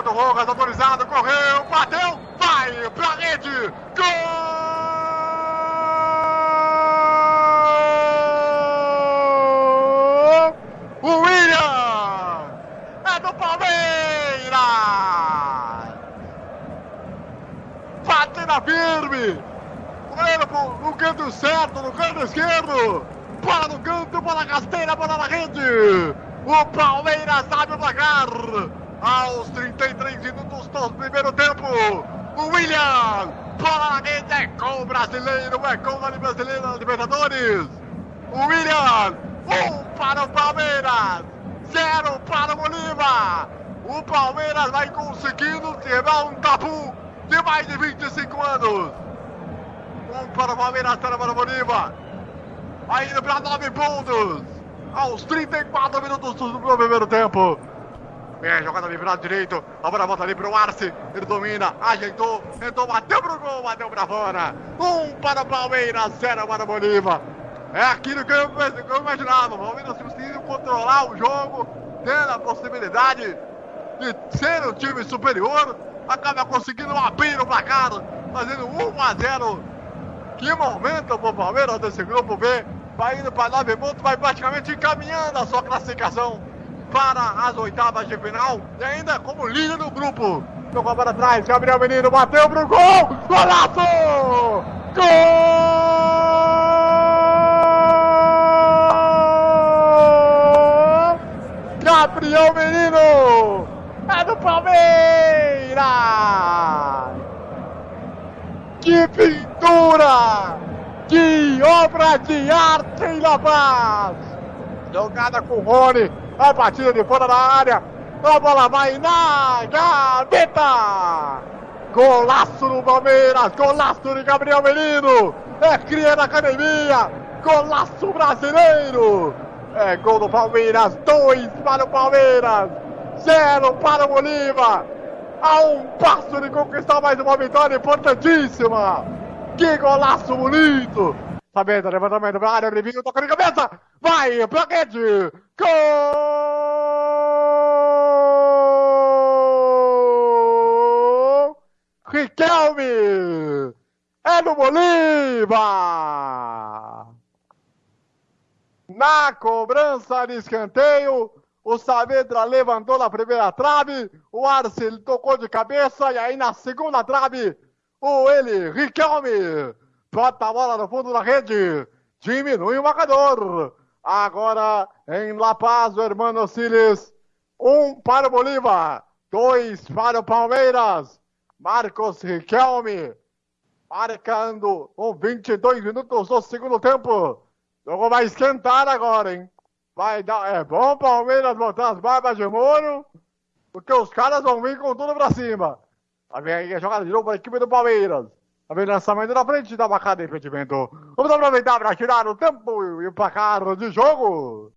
cima do Rojas, autorizado, correu, bateu, vai pra rede, gol! O William é do Palmeiras! Bate na firme! No canto certo, no canto esquerdo! Bola no canto, bola rasteira, bola na rede! O Palmeiras abre o placar! Aos 33 minutos do primeiro tempo, o William, rede, é gol brasileiro, é gol da brasileira Libertadores. O William, um para o Palmeiras, zero para o Bolívar. O Palmeiras vai conseguindo quebrar um tabu de mais de 25 anos. Um para o Palmeiras, zero para o Bolívar. Vai indo para 9 pontos. Aos 34 minutos do primeiro tempo. É, jogada ali pro lado direito. A bola volta ali pro Arce. Ele domina, ajeitou, tentou, bateu pro gol, bateu pra fora. Um para o Palmeiras, zero para o Bolívar. É aquilo que eu, que eu imaginava. O Palmeiras conseguindo controlar o jogo, tendo a possibilidade de ser um time superior. Acaba conseguindo abrir o placar, fazendo 1 a 0. Que momento pro Palmeiras desse grupo B. Vai indo para 9 pontos, vai praticamente encaminhando a sua classificação para as oitavas de final e ainda como líder do grupo. Tocou para trás, Gabriel Menino bateu pro gol! Golaço! Gol! Gabriel Menino! É do Palmeiras! Que pintura! Que obra de arte em La Paz! Jogada com o Rony, a batida de fora da área. A bola vai na gaveta. Golaço do Palmeiras. Golaço de Gabriel Menino. É cria da academia. Golaço brasileiro. É gol do Palmeiras. Dois para o Palmeiras. Zero para o Bolívar. A um passo de conquistar mais uma vitória importantíssima. Que golaço bonito. Levantamento para a área, Rivinho toca de cabeça. Vai pra rede. Gol! Riquelme! É do Bolívar! Na cobrança de escanteio, o Saavedra levantou na primeira trave, o Arce tocou de cabeça e aí na segunda trave, o ele, Riquelme, bota a bola no fundo da rede, diminui o marcador. Agora em La Paz, o Hermano Siles, um para o Bolívar, dois para o Palmeiras. Marcos Riquelme marcando com 22 minutos do segundo tempo. O jogo vai esquentar agora, hein? Vai dar. É bom Palmeiras botar as barbas de moro, porque os caras vão vir com tudo pra cima. Tá vendo aí a jogada de novo para a equipe do Palmeiras. Tá vendo lançamento na frente da bancada de impedimento. Vamos aproveitar para tirar o tempo e o placar de jogo.